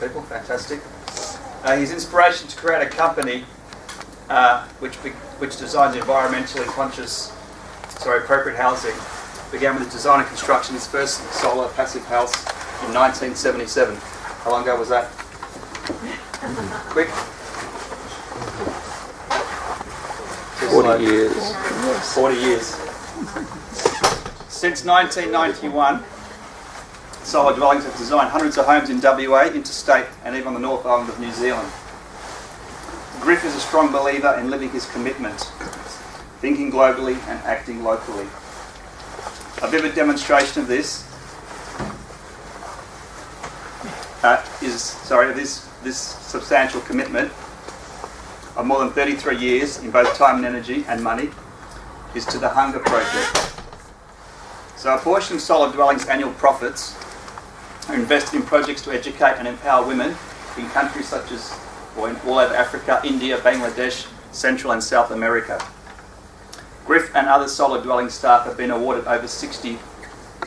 People, fantastic. Uh, his inspiration to create a company uh, which be, which designs environmentally conscious, sorry, appropriate housing began with the design and construction of his first solar passive house in 1977. How long ago was that? Quick. 40 years. 40 years. Since 1991, Solar Dwellings have designed hundreds of homes in WA, interstate, and even on the North Island of New Zealand. Griff is a strong believer in living his commitment, thinking globally and acting locally. A vivid demonstration of this uh, is, sorry, this, this substantial commitment of more than 33 years in both time and energy and money is to the Hunger Project. So a portion of Solar Dwellings' annual profits are invested in projects to educate and empower women in countries such as, or in all over Africa, India, Bangladesh, Central and South America. Griff and other Solar Dwelling staff have been awarded over 60,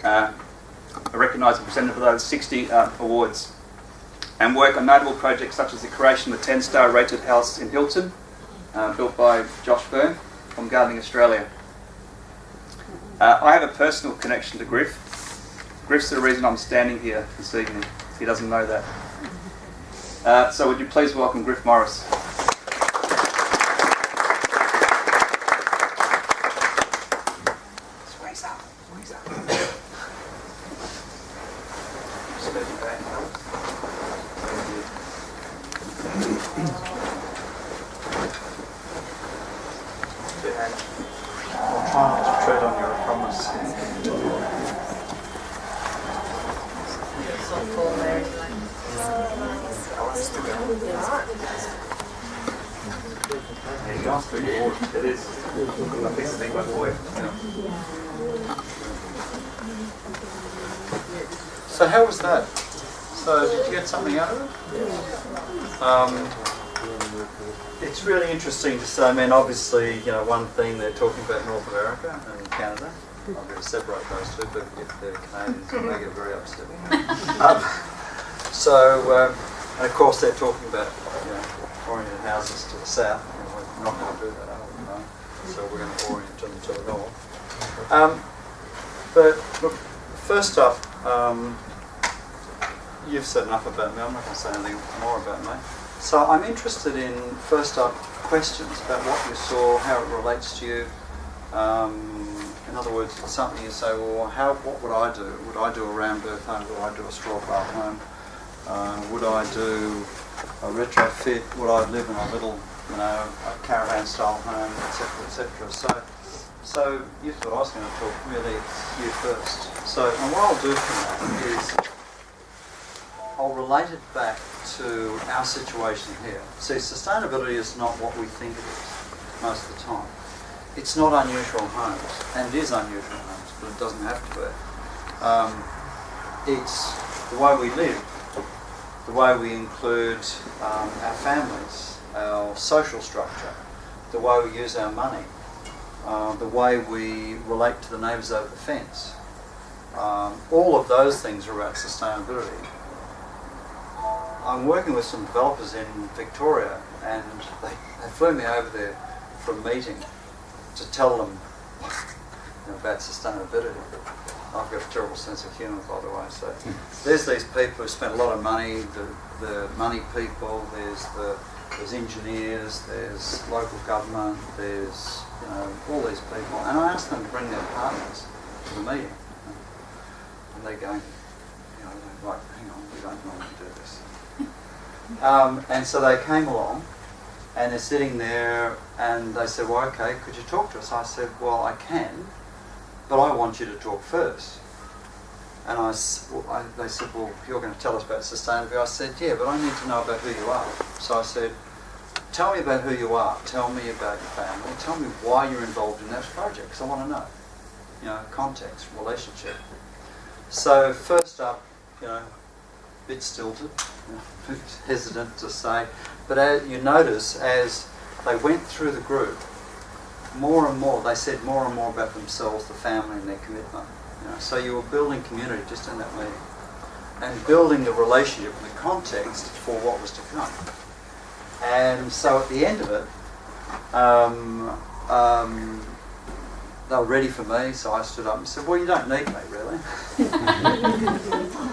uh, recognised and presented for those 60 uh, awards and work on notable projects such as the creation of the 10-star rated house in Hilton, uh, built by Josh Byrne from Gardening Australia. Uh, I have a personal connection to Griff. Griff's the reason I'm standing here this evening. He doesn't know that. Uh, so would you please welcome Griff Morris. Squeeze up, squeeze up. Steady back. Good hand. I'll try not to tread on you, I promise. Yeah, you asked for your award. It is. I think the thing by the way. So how was that? So did you get something out of it? Um, it's really say. I mean, obviously, you know, one thing they're talking about North America and Canada. I'm going to separate those two, but if they're Canadians, they get very upset. Um, so, um, and of course, they're talking about you know, oriented houses to the south. And we're not going to do that, we? No. So we're going to orient them to the north. Um, but look, first up, um, you've said enough about me. I'm not going to say anything more about me. So I'm interested in first up questions about what you saw, how it relates to you. Um, in other words, it's something you say, well, how, what would I do? Would I do a rammed earth home? Would I do a straw bath home? Uh, would I do a retrofit? Would I live in a little, you know, a caravan style home, etc., etc. So, so you thought I was going to talk really you first. So, and what I'll do from that is I'll relate it back to our situation here. See, sustainability is not what we think it is most of the time. It's not unusual homes, and it is unusual homes, but it doesn't have to be. Um, it's the way we live, the way we include um, our families, our social structure, the way we use our money, uh, the way we relate to the neighbours over the fence. Um, all of those things are about sustainability. I'm working with some developers in Victoria and they, they flew me over there for a meeting to tell them about sustainability. I've got a terrible sense of humour, by the way. So hmm. there's these people who spend a lot of money, the, the money people, there's the there's engineers, there's local government, there's you know all these people, and I asked them to bring their partners to the meeting, and they're going, you know, like, hang on, we don't normally do. Um, and so they came along, and they're sitting there, and they said, well, okay, could you talk to us? I said, well, I can, but I want you to talk first. And I, well, I- they said, well, you're going to tell us about sustainability. I said, yeah, but I need to know about who you are. So I said, tell me about who you are. Tell me about your family. Tell me why you're involved in that project, because I want to know. You know, context, relationship. So first up, you know, bit stilted, you know, a bit hesitant to say, but as you notice as they went through the group, more and more, they said more and more about themselves, the family and their commitment. You know, so you were building community just in that meeting. and building the relationship and the context for what was to come. And so at the end of it, um, um, they were ready for me, so I stood up and said, Well, you don't need me, really.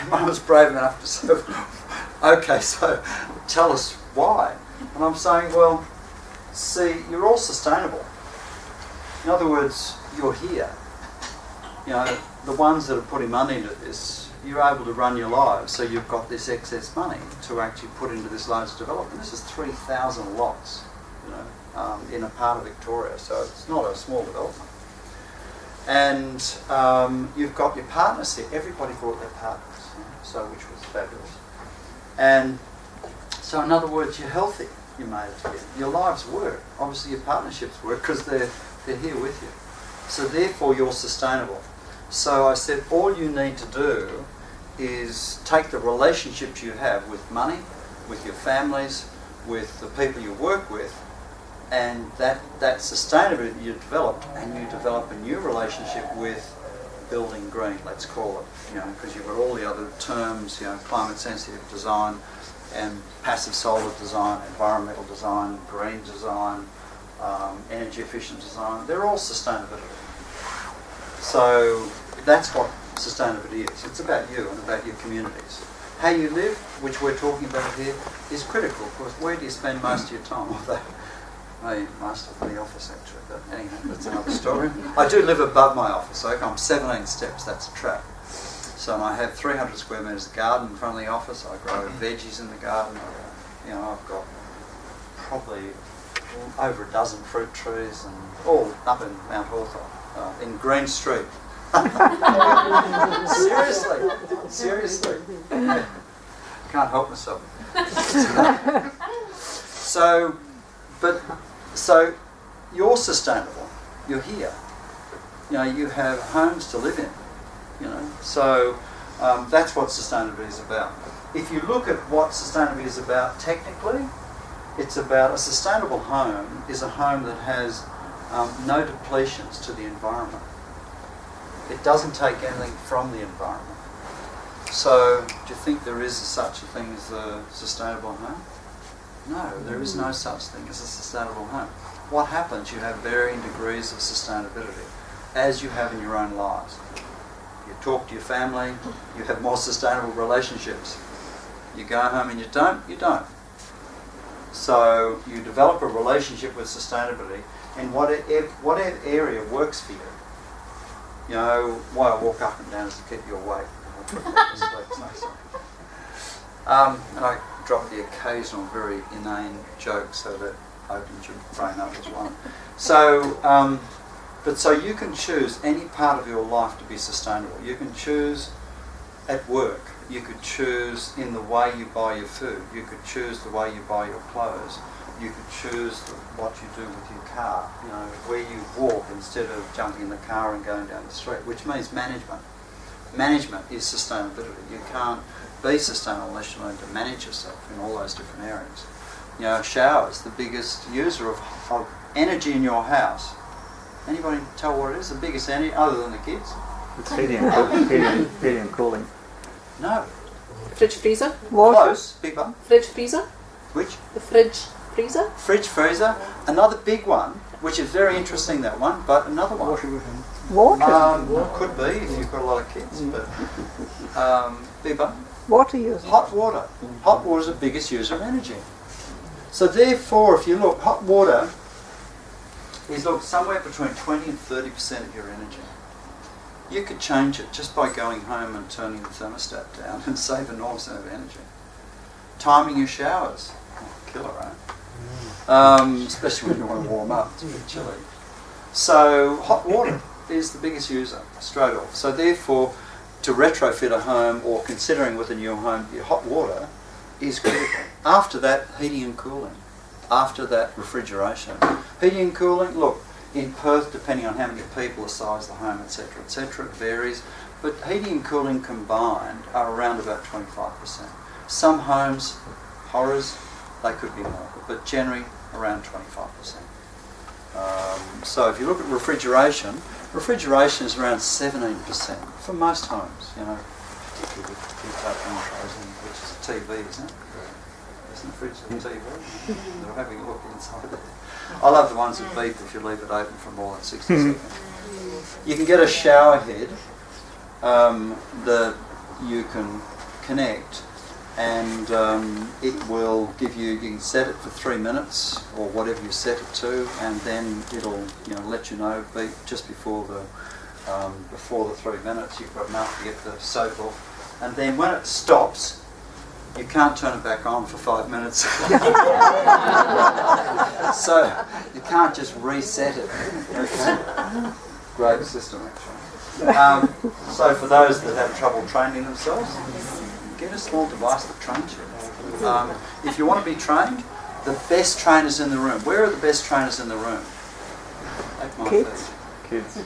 Mum was brave enough to say, Okay, so tell us why. And I'm saying, Well, see, you're all sustainable. In other words, you're here. You know, the ones that are putting money into this, you're able to run your lives, so you've got this excess money to actually put into this large development. This is 3,000 lots, you know, um, in a part of Victoria, so it's not a small development. And um, you've got your partners here. Everybody brought their know, so which was fabulous. And so, in other words, you're healthy. You made it. Your lives work. Obviously, your partnerships work because they're they're here with you. So therefore, you're sustainable. So I said, all you need to do is take the relationships you have with money, with your families, with the people you work with, and that, that sustainability you developed, and you develop a new relationship with building green, let's call it, you know, because you've got all the other terms, you know, climate sensitive design and passive solar design, environmental design, green design, um, energy efficient design, they're all sustainability. So that's what sustainability is. It's about you and about your communities. How you live, which we're talking about here, is critical. because where do you spend most of your time? Although, most of the office actually, but anyway, that's another story. I do live above my office. Okay? I'm 17 steps. That's a trap. So I have 300 square metres of garden in front of the office. I grow veggies in the garden. You know, I've got probably over a dozen fruit trees and all up in Mount Hawthorn, uh, in Green Street. seriously, seriously. Can't help myself. so, but, so you're sustainable. You're here. You know, you have homes to live in. You know, so um, that's what sustainability is about. If you look at what sustainability is about technically, it's about a sustainable home is a home that has um, no depletions to the environment. It doesn't take anything from the environment. So, do you think there is such a thing as a sustainable home? No, there is no such thing as a sustainable home. What happens? You have varying degrees of sustainability, as you have in your own lives. You talk to your family, you have more sustainable relationships. You go home and you don't, you don't. So you develop a relationship with sustainability and whatever, whatever area works for you. You know, why I walk up and down is to keep you awake. um, and I drop the occasional very inane joke so that opens your brain up as well. So, um, but so you can choose any part of your life to be sustainable. You can choose at work. You could choose in the way you buy your food. You could choose the way you buy your clothes. You could choose what you do with your car. You know, where you walk instead of jumping in the car and going down the street, which means management. Management is sustainability. You can't be sustainable unless you learn to manage yourself in all those different areas. You know, showers, the biggest user of, of energy in your house. Anybody tell what it is? The biggest energy, other than the kids? It's heating and, cool- heating, heating and cooling. No. Fridge freezer? Close. Big one. Fridge freezer? Which? The fridge freezer? Fridge freezer. Another big one, which is very interesting, that one, but another one. Water. Um, could be if you've got a lot of kids, but um, big one. Water use. Hot water. Hot water is the biggest user of energy. So therefore, if you look, hot water is look somewhere between 20 and 30 percent of your energy. You could change it just by going home and turning the thermostat down and save enormous amount of energy. Timing your showers, killer, right? Um, especially when you want to warm up, it's a bit chilly. So hot water is the biggest user straight off. So therefore, to retrofit a home or considering with a new home, your hot water is critical. After that, heating and cooling. After that, refrigeration. Heating and cooling, look, in Perth, depending on how many people, the size of the home, etc., etc., it varies. But heating and cooling combined are around about 25%. Some homes, horrors, they could be more, but generally around 25%. Um, so if you look at refrigeration, refrigeration is around 17% for most homes, you know, type intros in, which is a TV, isn't it? Isn't the fridge a TV? They're having a look inside it. I love the ones that beep if you leave it open for more than 60 seconds. You can get a shower head um, that you can connect and um, it will give you, you can set it for three minutes or whatever you set it to and then it'll you know let you know beep just before the, um, before the three minutes you've got enough to get the soap off and then when it stops you can't turn it back on for five minutes. so you can't just reset it. Okay? Great system actually. Um, so for those that have trouble training themselves, get a small device that trains you. Um, if you want to be trained, the best trainers in the room. Where are the best trainers in the room? Kids. Kids.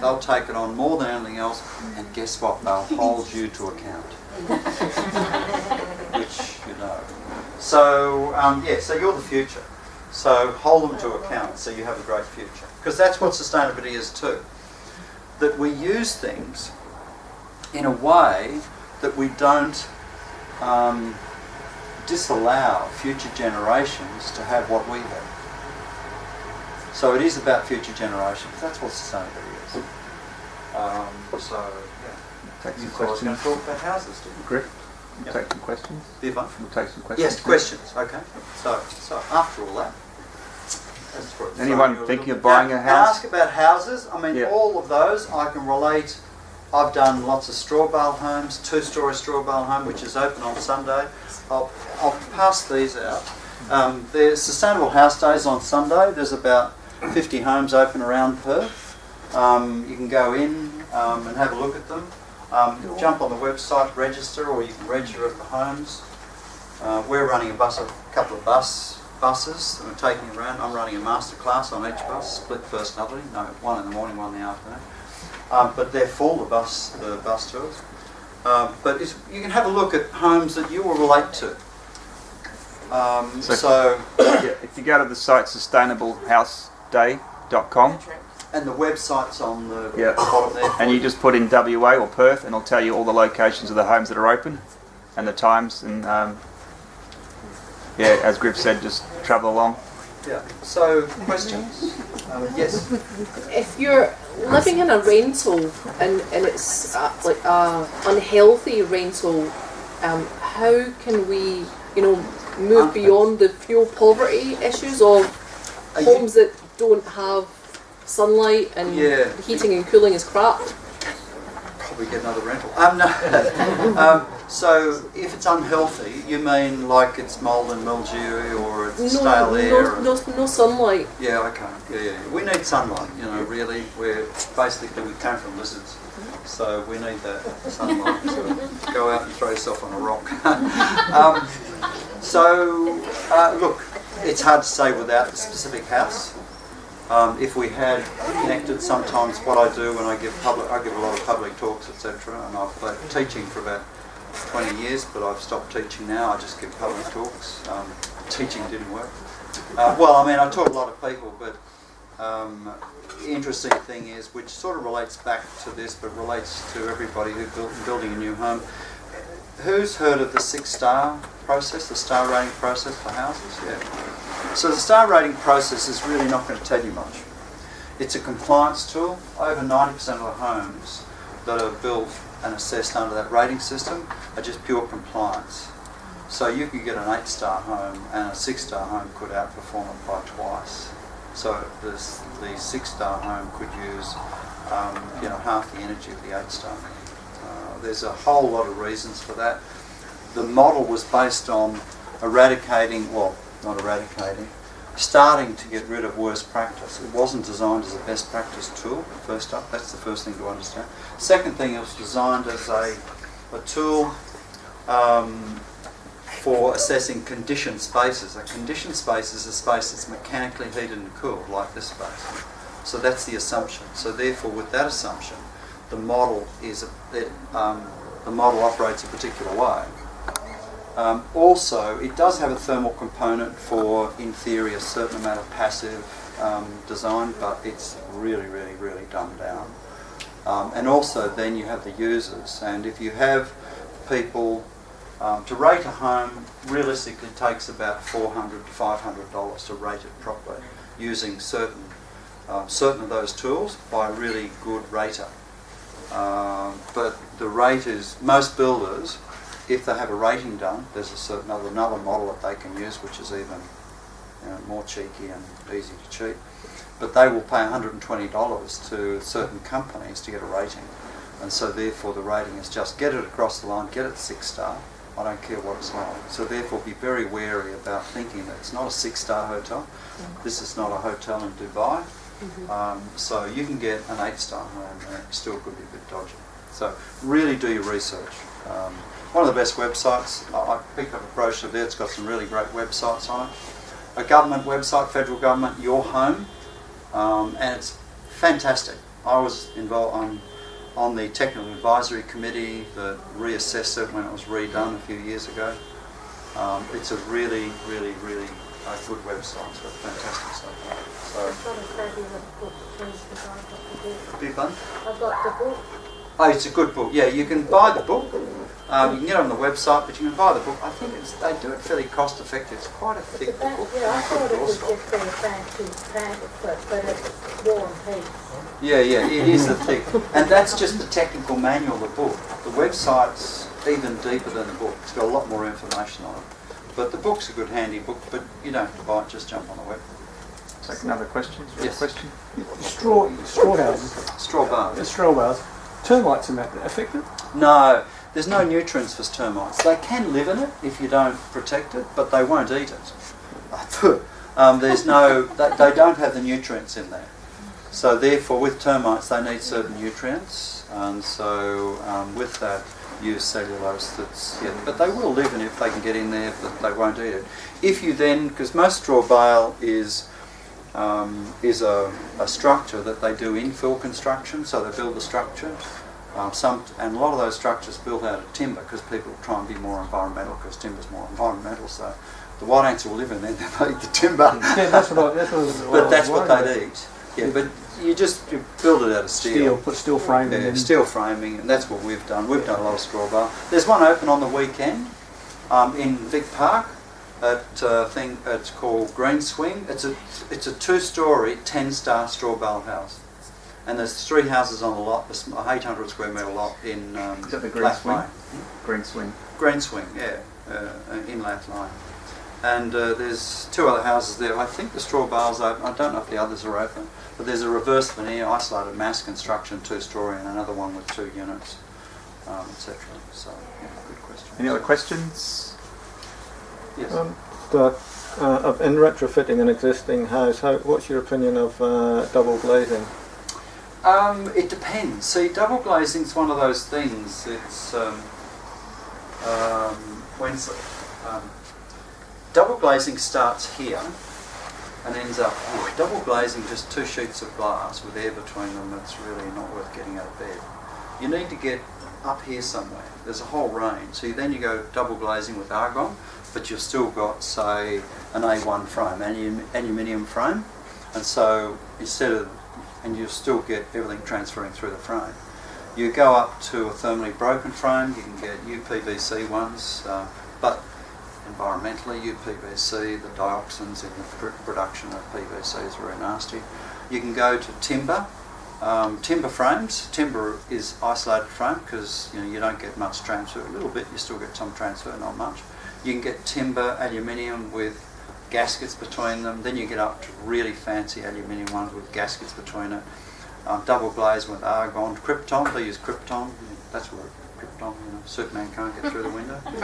They'll take it on more than anything else, and guess what? They'll hold you to account. Which you know. So um, yeah, so you're the future. So hold them to account so you have a great future. Because that's what sustainability is too. That we use things in a way that we don't um, disallow future generations to have what we have. So it is about future generations. That's what sustainability is. Um, so. Take some thought I was going questions. talk about houses, didn't you? Griff, Yep. take some questions. Be fun. We'll take some questions. Yes, questions. Okay. So, so after all that, Anyone throwing you a thinking of buying Now, a house? Ask about houses. I mean, all of those I can relate. I've done lots of straw bale homes, two-story straw bale home, which is open on Sunday. I'll, I'll pass these out. Um, there's sustainable house days on Sunday. There's about 50 homes open around Perth. Um, you can go in um, and have a look at them. Um, jump on the website, register, or you can register at the homes. Uh, we're running a bus, a couple of bus buses. and We're taking you around. I'm running a master class on each bus, split personality. No, one in the morning, one in the afternoon. Um, but they're full the bus, the bus tours. Um, but it's, you can have a look at homes that you will relate to. Um, So- so, Yeah, if you go to the site sustainablehouseday.com and the website's on the Yeah. bottom there. and you just put in WA or Perth and it'll tell you all the locations of the homes that are open and the times and um, yeah, as Griff said, just travel along. Yeah. So questions? Um, yes. If you're living in a rental and, and it's uh, like a unhealthy rental, um, how can we, you know, move beyond the fuel poverty issues of homes that don't have sunlight and Yeah. the heating and cooling is crap? Probably get another rental. Um, no. um, so if it's unhealthy, you mean like it's mould and mildew or it's No, stale air? no, no sunlight. Yeah, okay. Yeah, yeah. We need sunlight, you know, really. We're basically, we came from lizards. So we need that sunlight to go out and throw yourself on a rock. um, so, uh, look, it's hard to say without the specific house. Um, if we had connected, sometimes what I do when I give public, I give a lot of public talks, etc. And I've been teaching for about 20 years, but I've stopped teaching now. I just give public talks. Um, teaching didn't work. Uh, well, I mean, I taught a lot of people, but um, interesting thing is, which sort of relates back to this, but relates to everybody who built building a new home. Who's heard of the six-star process, the star rating process for houses? Yeah. So the star rating process is really not going to tell you much. It's a compliance tool. Over 90% of the homes that are built and assessed under that rating system are just pure compliance. So you could get an eight-star home and a six-star home could outperform it by twice. So this, the six-star home could use, um, you know, half the energy of the eight-star. Uh, there's a whole lot of reasons for that. The model was based on eradicating, well, not eradicating, starting to get rid of worst practice. It wasn't designed as a best practice tool, first up. That's the first thing to understand. Second thing, it was designed as a, a tool um, for assessing conditioned spaces. A conditioned space is a space that's mechanically heated and cooled, like this space. So that's the assumption. So therefore, with that assumption, the model is a, it, um, the model operates a particular way. Um, also, it does have a thermal component for, in theory, a certain amount of passive um, design, but it's really, really, really dumbed down. Um, and also then you have the users. And if you have people um, to rate a home, realistically takes about 400 to 500 dollars to rate it properly, using certain um, certain of those tools by a really good rater. Um, but the rate is most builders, if they have a rating done, there's a certain other another model that they can use, which is even you know, more cheeky and easy to cheat. But they will pay $120 to certain companies to get a rating, and so therefore the rating is just get it across the line, get it six star. I don't care what it's like. So therefore, be very wary about thinking that it's not a six-star hotel. This is not a hotel in Dubai. Um, so you can get an eight-star home and it still could be a bit dodgy. So really do your research. Um, one of the best websites, I, picked up a brochure there, it's got some really great websites on it. A government website, federal government, Your Home, um, and it's fantastic. I was involved on, on the technical advisory committee that reassessed it when it was redone a few years ago. Um, it's a really, really, really uh, good website. It's got fantastic stuff. So, I've got a fabulous book too, because I've got the book. be fun. I've got the book. Oh, it's a good book. Yeah, you can buy the book. Um, you can get it on the website, but you can buy the book. I think it's, they do it fairly cost effective. It's quite a It's thick about, book. yeah, I thought it was Doorstop. just a fancy pamphlet, but it's war and peace. Yeah, yeah, it is a thick. And that's just the technical manual of the book. The website's even deeper than the book. It's got a lot more information on it. But the book's a good handy book, but you don't have to buy it, just jump on the web. Take another question. Is there a Yes. question? Straw, straw houses, Straw bars. the straw bars, termites and that affected? No, there's no nutrients for termites. They can live in it if you don't protect it, but they won't eat it. um, there's no, they, they don't have the nutrients in there. So therefore, with termites, they need certain nutrients, and so um, with that, use cellulose. That's yeah, but they will live in it if they can get in there, but they won't eat it. If you then, because most straw bale is um, is a, a structure that they do infill construction, so they build the structure. Um, some and a lot of those structures built out of timber because people try and be more environmental because timber's more environmental. So the white ants will live in there; they eat the timber. Yeah, that's what I, that's what, was- but that's what they'd eat. Yeah, but you just you build it out of Steel, put steel frame in yeah, and steel framing, and that's what we've done. We've done a lot of straw bale. There's one open on the weekend um, in Vic Park. At uh, thing, it's called Green Swing. It's a it's a two-story, ten-star straw bale house, and there's three houses on the lot. There's a 800 square metre lot in um, Is that the Green Lath Swing? Lane. Green swing. Green Swing, yeah, uh, in Lath Line. And uh, there's two other houses there. I think the straw bale's open. I don't know if the others are open. But there's a reverse veneer, isolated mass construction, two-story, and another one with two units, um, etc. So, yeah, good question. Any other questions? Yes. Um, the, uh, of- in retrofitting an existing house, how, what's your opinion of uh, double glazing? Um, it depends. See, double glazing is one of those things. It's um, um, when um, double glazing starts here and ends up here. Double glazing, just two sheets of glass with air between them. It's really not worth getting out of bed. You need to get up here somewhere. There's a whole range. So then you go double glazing with argon, but you've still got, say, an A1 frame, alum- aluminium frame, and so instead of, and you still get everything transferring through the frame. You go up to a thermally broken frame. You can get UPVC ones, uh, but environmentally, UPVC, the dioxins in the pr- production of PVC is very nasty. You can go to timber. Um, timber frames. Timber is isolated frame because you know you don't get much transfer. A little bit, you still get some transfer, not much. You can get timber, aluminium with gaskets between them. Then you get up to really fancy aluminium ones with gaskets between it. Um, double glazed with argon, krypton. They use krypton. That's where krypton. You know, Superman can't get through the window. you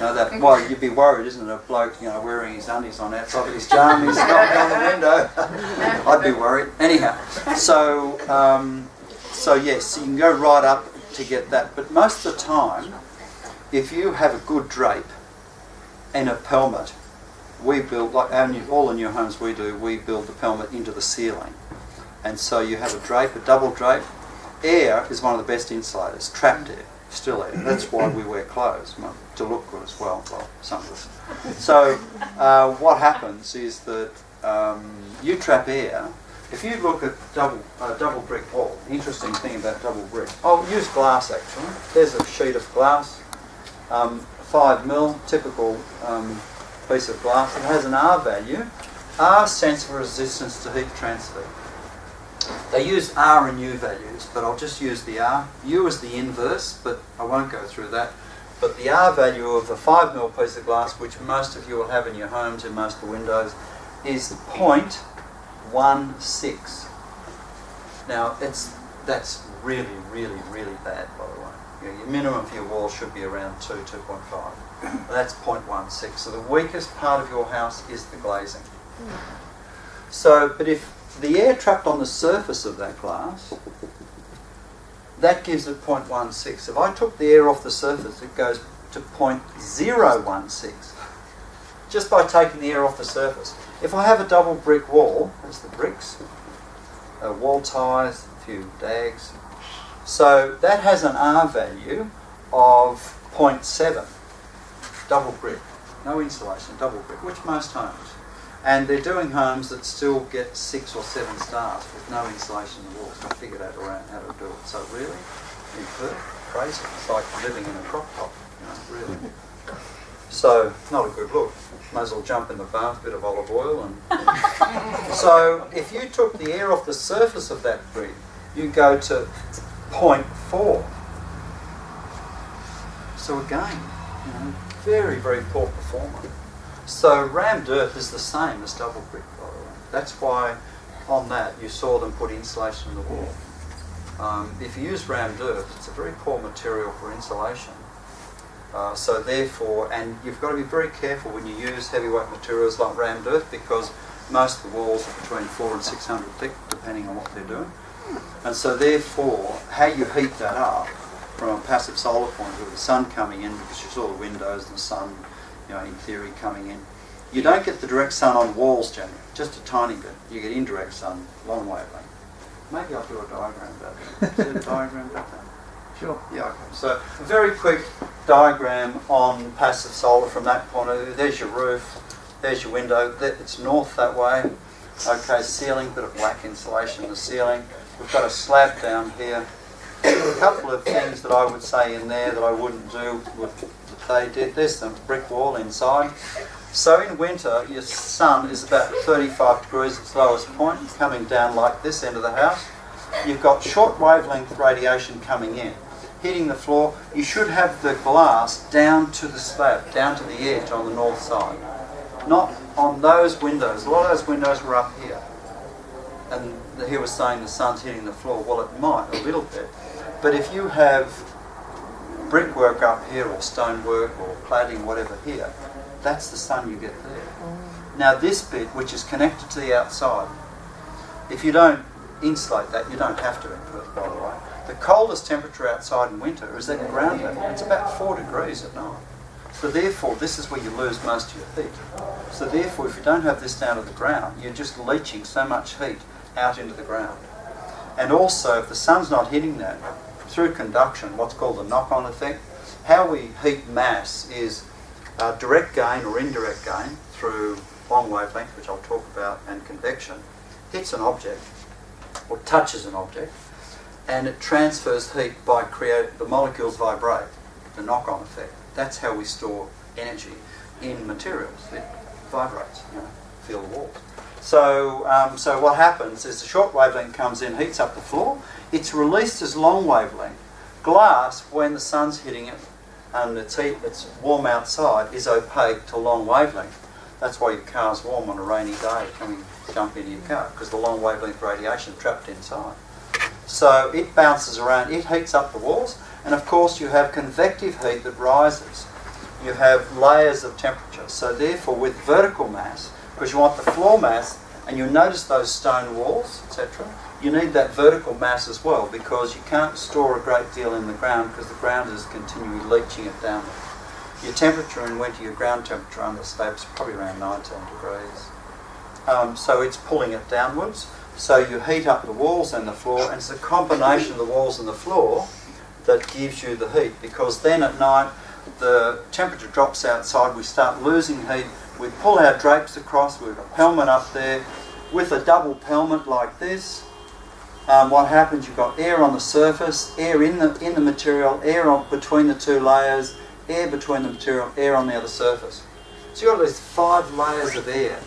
know that. Well, you'd be worried, isn't it? A bloke, you know, wearing his undies on outside of his jam, he's knocking on the window. I'd be worried. Anyhow, so um, so yes, you can go right up to get that. But most of the time, if you have a good drape and a pelmet, we build like our new, all the new homes we do. We build the pelmet into the ceiling, and so you have a drape, a double drape. Air is one of the best insulators. Trapped air, still air. That's why we wear clothes to look good as well. Well, some of us. So uh, what happens is that um, you trap air, if you look at double uh, double brick wall, interesting thing about double brick, I'll use glass actually. There's a sheet of glass, um, five mil, typical um, piece of glass. that has an R value. R stands for resistance to heat transfer. They use R and U values, but I'll just use the R. U is the inverse, but I won't go through that. But the R value of a 5 mil piece of glass, which most of you will have in your homes in most of the windows, is 0.16. Now, it's, that's really, really, really bad, by the way. Your minimum for your wall should be around 2, 2.5. That's 0.16. So the weakest part of your house is the glazing. So, but if the air trapped on the surface of that glass, that gives it 0.16. If I took the air off the surface, it goes to 0.016 just by taking the air off the surface. If I have a double brick wall, that's the bricks, wall ties, a few dags. So that has an R value of 0.7, double brick, no insulation, double brick, which most homes. And they're doing homes that still get six or seven stars with no insulation in the walls. I figured out around how to do it. So really, in Perth, crazy. It's like living in a crock pot, you know, really. So not a good look. Might as well jump in the bath, bit of olive oil, and so if you took the air off the surface of that brick, you go to 0.4. So again, you know, very very poor performer. So rammed earth is the same as double brick, by the way. That's why on that you saw them put insulation in the wall. Um, if you use rammed earth, it's a very poor material for insulation. Uh, so therefore, and you've got to be very careful when you use heavyweight materials like rammed earth because most of the walls are between four and six hundred thick, depending on what they're doing. And so therefore, how you heat that up from a passive solar point of view, the sun coming in because you saw the windows and the sun, you know, in theory coming in. You don't get the direct sun on walls generally, just a tiny bit. You get indirect sun, long wavelength. Maybe I'll do a diagram about that. Is a diagram about that? Sure. Yeah, okay. So a very quick diagram on passive solar from that point of view. There's your roof, there's your window. It's north that way. Okay, ceiling, bit of black insulation in the ceiling. We've got a slab down here. A couple of things that I would say in there that I wouldn't do that they did. There's some brick wall inside. So in winter, your sun is about 35 degrees at its lowest point, coming down like this end of the house. You've got short wavelength radiation coming in, hitting the floor. You should have the glass down to the slab, down to the edge on the north side. Not on those windows. A lot of those windows were up here. And he was saying the sun's hitting the floor. Well, it might, a little bit. But if you have brickwork up here, or stonework, or cladding, whatever here, that's the sun you get there. Oh. Now, this bit, which is connected to the outside, if you don't insulate that, you don't have to in Perth, by the way. The coldest temperature outside in winter is at ground level. It's about four degrees at night. So therefore, this is where you lose most of your heat. So therefore, if you don't have this down to the ground, you're just leaching so much heat out into the ground. And also, if the sun's not hitting that, through conduction, what's called the knock-on effect, how we heat mass is uh, direct gain or indirect gain through long wavelength, which I'll talk about, and convection, hits an object or touches an object, and it transfers heat by creating the molecules vibrate, the knock-on effect. That's how we store energy in materials. It vibrates, you know, feel the walls. So, um, so what happens is the short wavelength comes in, heats up the floor. It's released as long wavelength. Glass, when the sun's hitting it and it's heat, it's warm outside, is opaque to long wavelength. That's why your car's warm on a rainy day coming jump into your car because the long wavelength radiation trapped inside. So it bounces around, it heats up the walls, and of course you have convective heat that rises. You have layers of temperature. So therefore, with vertical mass, because you want the floor mass, and you notice those stone walls, etc., you need that vertical mass as well because you can't store a great deal in the ground because the ground is continually leaching it downward. Your temperature in winter, your ground temperature under slabs, probably around 19 degrees. Um, so it's pulling it downwards. So you heat up the walls and the floor, and it's a combination of the walls and the floor that gives you the heat because then at night the temperature drops outside, we start losing heat, we pull our drapes across, we've got pelmet up there, with a double pelmet like this, um, what happens? You've got air on the surface, air in the in the material, air on, between the two layers, air between the material, air on the other surface. So you've got these five layers of air.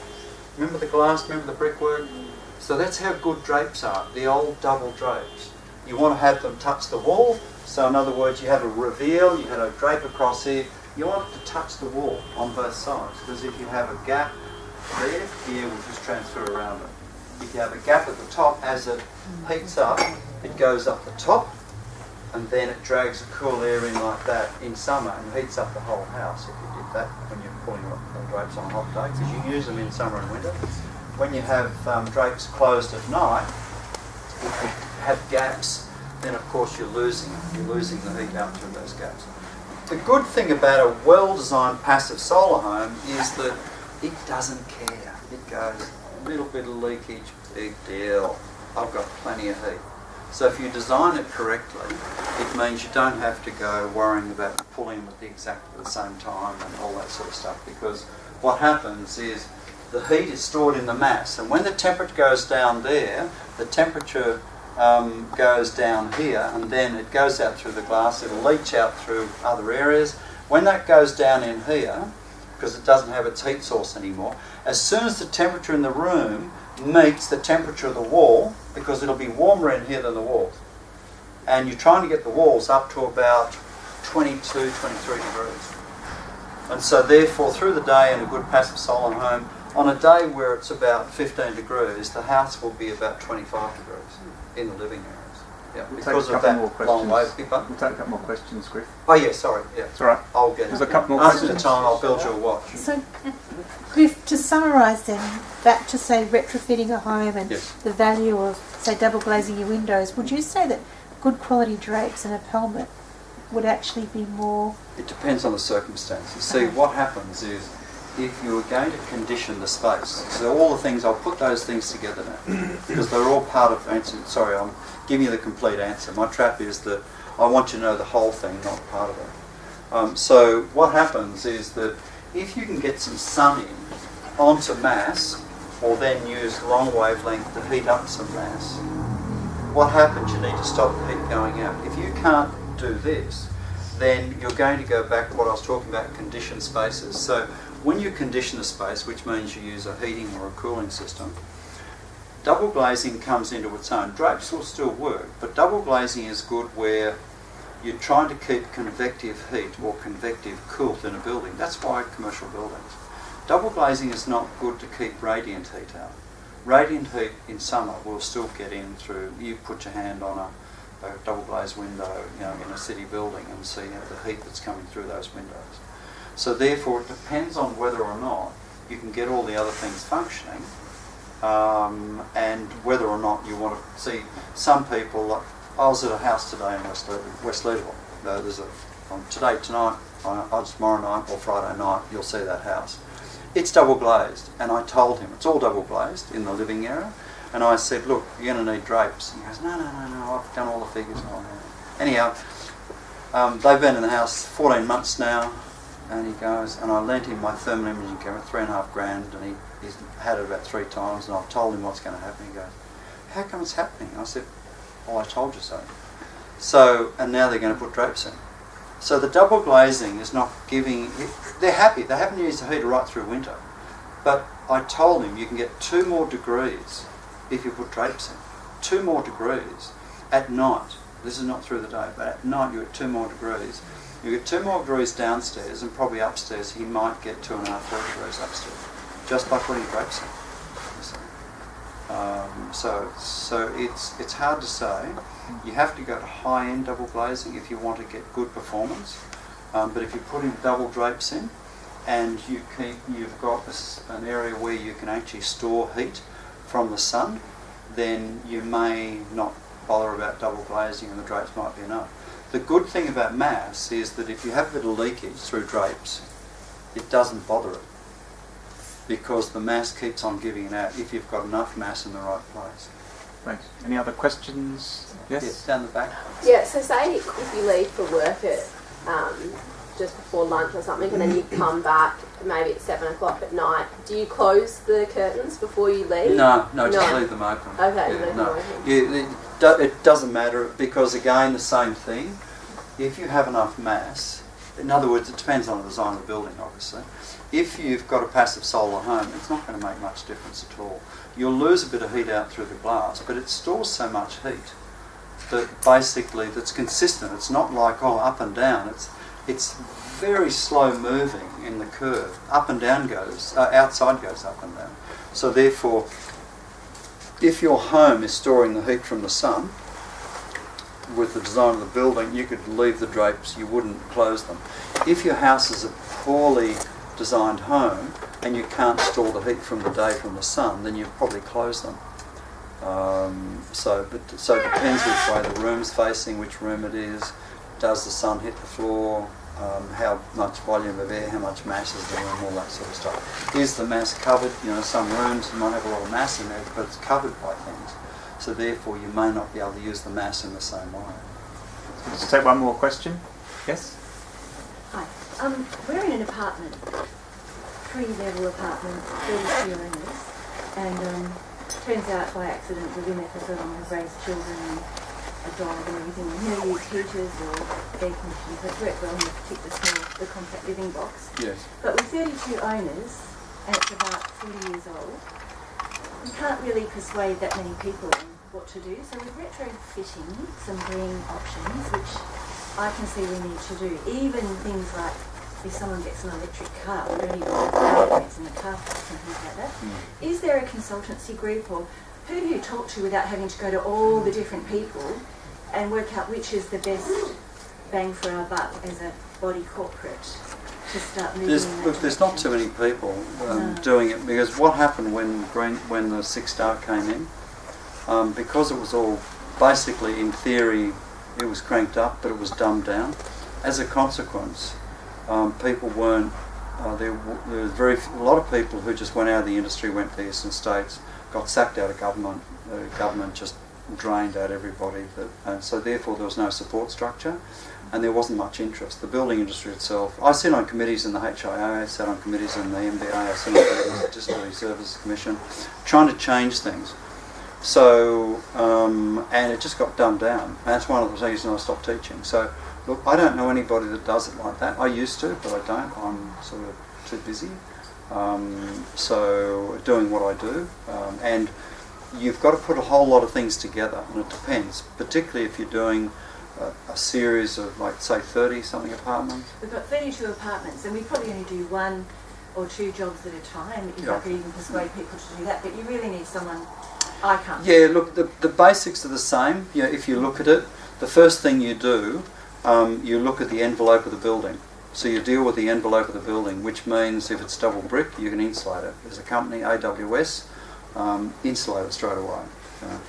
Remember the glass? Remember the brickwork? So that's how good drapes are. The old double drapes. You want to have them touch the wall. So in other words, you have a reveal. You have got a drape across here. You want it to touch the wall on both sides because if you have a gap there, the air will just transfer around it. If you have a gap at the top, as it heats up, it goes up the top and then it drags the cool air in like that in summer and heats up the whole house if you did that when you're pulling drapes on hot days, because you use them in summer and winter. When you have um, drapes closed at night, if you have gaps, then of course you're losing you're losing the heat out through those gaps. The good thing about a well-designed passive solar home is that it doesn't care. It goes a little bit of leakage, big deal. I've got plenty of heat. So if you design it correctly, it means you don't have to go worrying about pulling at the exactly the same time and all that sort of stuff. Because what happens is the heat is stored in the mass, and when the temperature goes down there, the temperature um, goes down here, and then it goes out through the glass. It'll leach out through other areas. When that goes down in here, because it doesn't have its heat source anymore, as soon as the temperature in the room meets the temperature of the wall, because it'll be warmer in here than the walls, and you're trying to get the walls up to about 22, 23 degrees. And so therefore, through the day in a good passive solar home, on a day where it's about 15 degrees, the house will be about 25 degrees in the living areas. Yeah, We'll take because a of couple that more long way. questions. We'll take a couple more questions, Griff. Oh yeah, sorry. Yeah, It's all right. I'll get There's it. a couple more After the questions. time, I'll build you a watch. So, Griff, to summarise then, back to say retrofitting a home and Yes. the value of, say, double glazing your windows, would you say that good quality drapes and a pelmet would actually be more. It depends on the circumstances. See, what happens is if you are going to condition the space, so all the things, I'll put those things together now because they're all part of answer. Sorry, I'm giving you the complete answer. My trap is that I want you to know the whole thing, not part of it. Um, so what happens is that if you can get some sun in onto mass, or then use long wavelength to heat up some mass, what happens? You need to stop the heat going out. If you can't do this, then you're going to go back to what I was talking about, conditioned spaces. So when you condition a space, which means you use a heating or a cooling system, double glazing comes into its own. Drapes will still work, but double glazing is good where you're trying to keep convective heat or convective cooled in a building. That's why commercial buildings. Double glazing is not good to keep radiant heat out. Radiant heat in summer will still get in through, you put your hand on a, a double glazed window you know, in a city building and see the heat that's coming through those windows. So therefore it depends on whether or not you can get all the other things functioning um, and whether or not you want to see some people. I was at a house today in West. West Leederville. There's a um, today tonight, uh, uh, tomorrow night or Friday night. You'll see that house. It's double glazed, and I told him it's all double glazed in the living area. And I said, look, you're going to need drapes. And he goes, no, no, no, no. I've done all the figures. that." Anyhow, um, they've been in the house 14 months now. And he goes, and I lent him my thermal imaging camera, three and a half grand, and he, he's had it about three times, and I've told him what's going to happen. He goes, how come it's happening? I said, well, I told you so. So, and now they're going to put drapes in. So the double glazing is not giving, they're happy, they haven't used the heater right through winter. But I told him you can get two more degrees if you put drapes in. Two more degrees at night. This is not through the day, but at night you get two more degrees. You get two more degrees downstairs, and probably upstairs he might get two and a half, three degrees upstairs, just by putting drapes in. Um, so, so it's it's hard to say. You have to go to high-end double glazing if you want to get good performance. Um, but if you put in double drapes in, and you keep, you've got an area where you can actually store heat from the sun, then you may not bother about double glazing, and the drapes might be enough. The good thing about mass is that if you have a bit of leakage through drapes, it doesn't bother it because the mass keeps on giving it out if you've got enough mass in the right place. Thanks. Any other questions? Yes. Yes, down the back. Yeah, so say if you leave for work at um, just before lunch or something, and then you come back maybe at seven o'clock at night. Do you close the curtains before you leave? No, no, just No. leave them open. Okay, Yeah, leave them no. open. You, it, it doesn't matter because again the same thing. If you have enough mass, in other words, it depends on the design of the building, obviously. If you've got a passive solar home, it's not going to make much difference at all. You'll lose a bit of heat out through the glass, but it stores so much heat that basically that's consistent. It's not like oh up and down. It's it's very slow moving in the curve. Up and down goes, uh, outside goes up and down. So therefore, if your home is storing the heat from the sun, with the design of the building, you could leave the drapes, you wouldn't close them. If your house is a poorly designed home and you can't store the heat from the day from the sun, then you probably close them. Um, so, but, so it depends which way the room's facing, which room it is. Does the sun hit the floor? Um, how much volume of air? How much mass is the room? All that sort of stuff. Is the mass covered? You know, some rooms might have a lot of mass in there, but it's covered by things. So therefore, you may not be able to use the mass in the same way. Let's take one more question. Yes? Hi. Um, we're in an apartment, three-level apartment, 32 owners, and um, turns out by accident we've been there for so long, have raised children and a dog and everything. We never use heaters or air conditioners. That's worked well in the particular small, the compact living box. Yes. But with 32 owners, and it's about 40 years old, we can't really persuade that many people what to do. So we're retrofitting some green options, which I can see we need to do. Even things like if someone gets an electric car, we don't even have batteries in the car park and things like that. Hmm. Is there a consultancy group or who do you talk to without having to go to all the different people and work out which is the best bang for our buck as a body corporate to start moving There's, look, there's not too many people um, No. doing it because what happened when Green, when the Six Star came in, um, because it was all basically in theory it was cranked up, but it was dumbed down. As a consequence, um, people weren't. Uh, there, w- there was very f- a lot of people who just went out of the industry, went to the eastern states, got sacked out of government. The government just drained out everybody, that, and so therefore there was no support structure and there wasn't much interest. The building industry itself, I sit on committees in the HIA, I sat on committees in the MBA, I sit on the Disability Services Commission, trying to change things. So, um, and it just got dumbed down. That's one of the reasons I stopped teaching. So, look, I don't know anybody that does it like that. I used to, but I don't. I'm sort of too busy. Um, so, doing what I do. Um, and you've got to put a whole lot of things together, and it depends, particularly if you're doing a, a series of, like, say, 30 something apartments. We've got 32 apartments, and we probably only do one or two jobs at a time. If Yeah. I could even persuade people to do that, but you really need someone. I can't. Yeah, look, the, the basics are the same. You know, if you look at it, the first thing you do, um, you look at the envelope of the building. So you deal with the envelope of the building, which means if it's double brick, you can insulate it. There's a company, AWS, um, insulate it straight away. you.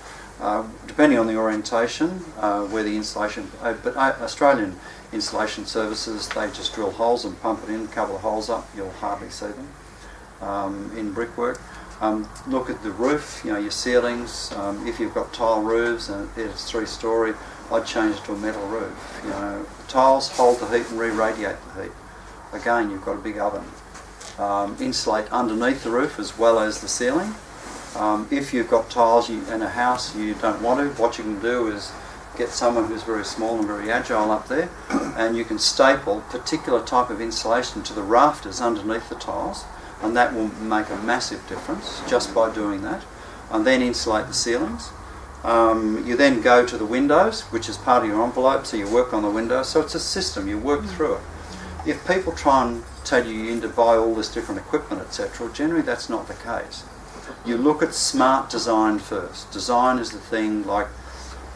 Uh, depending on the orientation, uh, where the insulation, uh, but uh, Australian insulation services, they just drill holes and pump it in, cover the holes up, you'll hardly see them um, in brickwork. Um, look at the roof, you know, your ceilings. Um, if you've got tile roofs and it's three story, I'd change it to a metal roof. You know, tiles hold the heat and re-radiate the heat. Again, you've got a big oven. Um, insulate underneath the roof as well as the ceiling. Um, if you've got tiles in a house you don't want to, what you can do is get someone who's very small and very agile up there, and you can staple particular type of insulation to the rafters underneath the tiles, and that will make a massive difference just by doing that. And then insulate the ceilings. Um, you then go to the windows, which is part of your envelope, so you work on the windows. So it's a system, you work through it. If people try and tell you you need to buy all this different equipment, etc., generally that's not the case. You look at smart design first. Design is the thing like,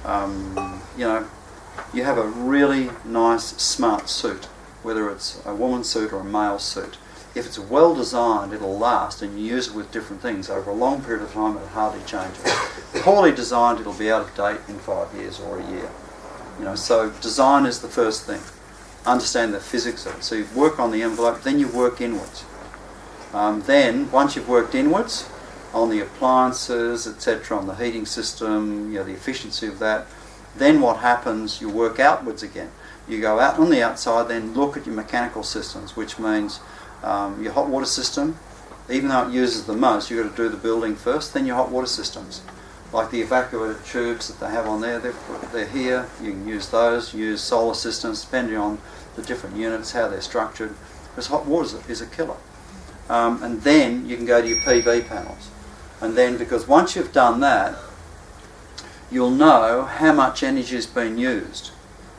um, you know, you have a really nice smart suit, whether it's a woman's suit or a male suit. If it's well designed, it'll last, and you use it with different things over a long period of time. It'll hardly change. Poorly designed, it'll be out of date in five years or a year. You know, so design is the first thing. Understand the physics of it. So you work on the envelope, then you work inwards. Um, then, once you've worked inwards on the appliances, etc., on the heating system, you know, the efficiency of that, then what happens? You work outwards again. You go out on the outside, then look at your mechanical systems, which means um, your hot water system, even though it uses the most, you've got to do the building first, then your hot water systems. Like the evacuator tubes that they have on there, they're, they're here, you can use those, use solar systems, depending on the different units, how they're structured, because hot water is a, killer. Um, and then you can go to your PV panels. And then, because once you've done that, you'll know how much energy has been used.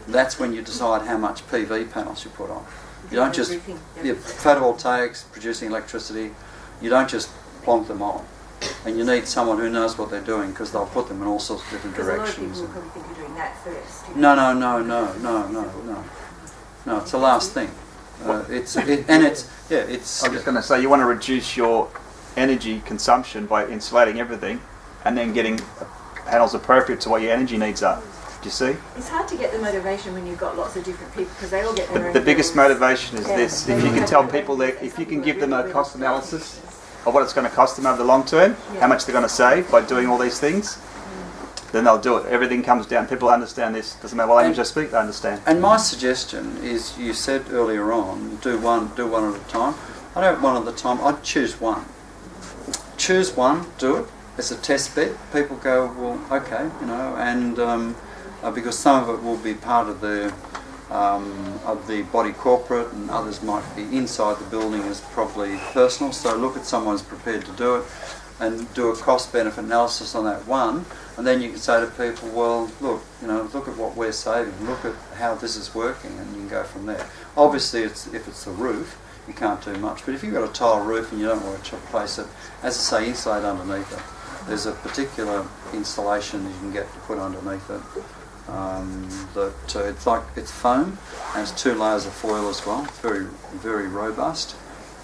That's when you decide how much PV panels you put on. You don't just Everything, yeah. your photovoltaics producing electricity. You don't just plonk them on, and you need someone who knows what they're doing because they'll put them in all sorts of different Because a lot of people directions. will probably think you're doing that first. No, no, no, no, no, no, no. No, it's the last thing. Uh, it's it, and it's yeah, it's I was just going to say you want to reduce your energy consumption by insulating everything, and then getting panels appropriate to what your energy needs are. Do you see? It's hard to get the motivation when you've got lots of different people because they all get their The, own the biggest bills. motivation is Yeah. this: if you can tell people that if you can give them a cost analysis of what it's going to cost them over the long term, Yeah. how much they're going to save by doing all these things, then they'll do it. Everything comes down. People understand this. Doesn't matter what language they speak, they understand. And my suggestion is, you said earlier on, do one, do one at a time. I don't one at a time. I'd choose one. Choose one, do it. It's a test bed. People go, well, okay, you know, and um, uh, because some of it will be part of the um, of the body corporate, and others might be inside the building as probably personal. So look at someone who's prepared to do it, and do a cost benefit analysis on that one, and then you can say to people, well, look, you know, look at what we're saving, look at how this is working, and you can go from there. Obviously, it's, if it's the roof, you can't do much, but if you've got a tile roof and you don't want to replace it, as I say, insulate underneath it. There's a particular insulation you can get to put underneath it. Um, that uh, it's like it's foam and it's two layers of foil as well. It's very very robust,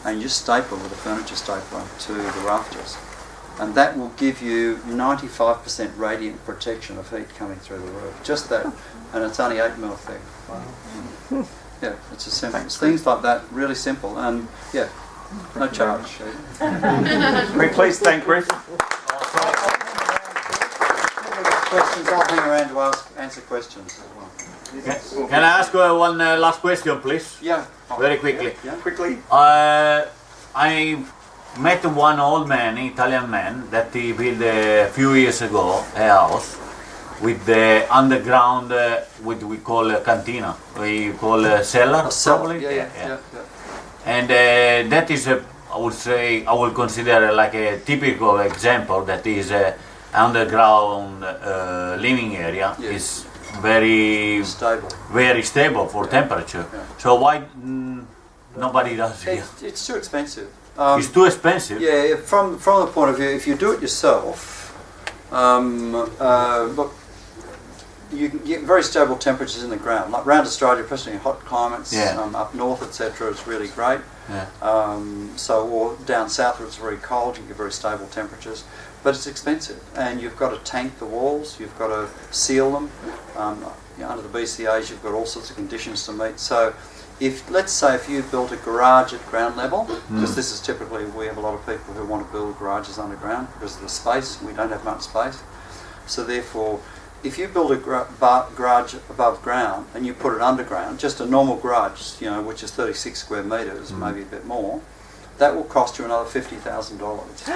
and you just staple with a furniture stapler to the rafters, and that will give you 95% radiant protection of heat coming through the roof. Just that, and it's only eight mil thick. Yeah, it's a simple. Thanks, Things like that, really simple, and yeah, no charge. Can we please thank Griff? Questions? I'll hang around to ask, answer questions as well. Can I ask uh, one uh, last question, please? Yeah. Very quickly. Yeah. Quickly. Uh, I met one old man, Italian man, that he built a few years ago a house with the underground, uh, what we call a cantina, we call a cellar, A cellar, probably. Yeah, yeah, yeah. yeah. And uh, that is a, I would say, I would consider like a typical example that is a underground uh, living area Yeah. is very Stable. very stable for temperature. Yeah. So why mm, nobody does it? It's, it's too expensive. Um, it's too expensive. yeah, from from the point of view, if you do it yourself, um, uh, look, you can get very stable temperatures in the ground. Like around Australia, especially in hot climates, Yeah. um, up north, etc., it's really great. Yeah. Um, so, or down south where it's very cold, you get very stable temperatures, but it's expensive, and you've got to tank the walls, you've got to seal them. Um, you know, under the BCA's, you've got all sorts of conditions to meet. So, if let's say if you built a garage at ground level, because this is typically we have a lot of people who want to build garages underground because of the space. We don't have much space, so therefore. If you build a gra- bar- garage above ground and you put it underground, just a normal garage, you know, which is 36 square metres, maybe a bit more, that will cost you another fifty thousand dollars to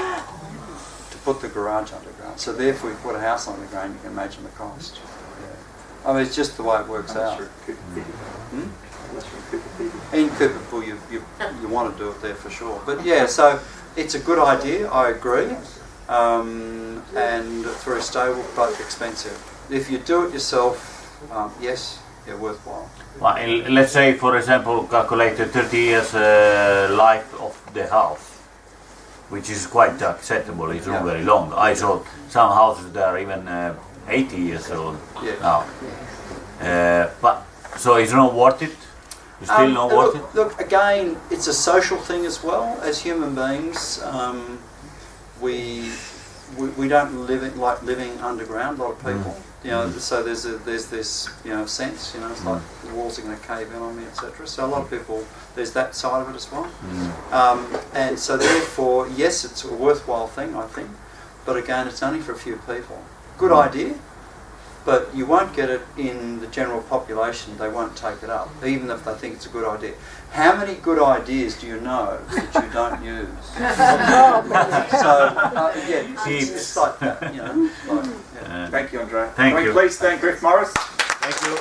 put the garage underground. So therefore, if you put a house underground, you can imagine the cost. Yeah. I mean, it's just the way it works out. Hmm? In Coober Pedy, you, you, you want to do it there for sure. But yeah, so it's a good idea, I agree. Um, and it's very stable but expensive. If you do it yourself, um, yes, yeah, worthwhile. Well, let's say, for example, calculate the 30 years uh, life of the house, which is quite acceptable. It's not Yeah. very long. I saw some houses that are even uh, 80 years old Yeah. now. Uh, but so it's not worth it. It's still Um, not look, worth it. Look, again, it's a social thing as well. As human beings, um, we, we we don't live it like living underground. A lot of people, you know. So there's a, there's this you know sense. You know, it's like mm. the walls are going to cave in on me, etc. So a lot of people, there's that side of it as well. Mm. Um, and so therefore, yes, it's a worthwhile thing, I think. But again, it's only for a few people. Good mm. idea, but you won't get it in the general population. They won't take it up, even if they think it's a good idea. How many good ideas do you know that you don't use? so uh, yeah, it's, it's like that, you know. Like, yeah. Uh, Thank you, Andrea. Thank Can you. please thank Griff Morris? thank you.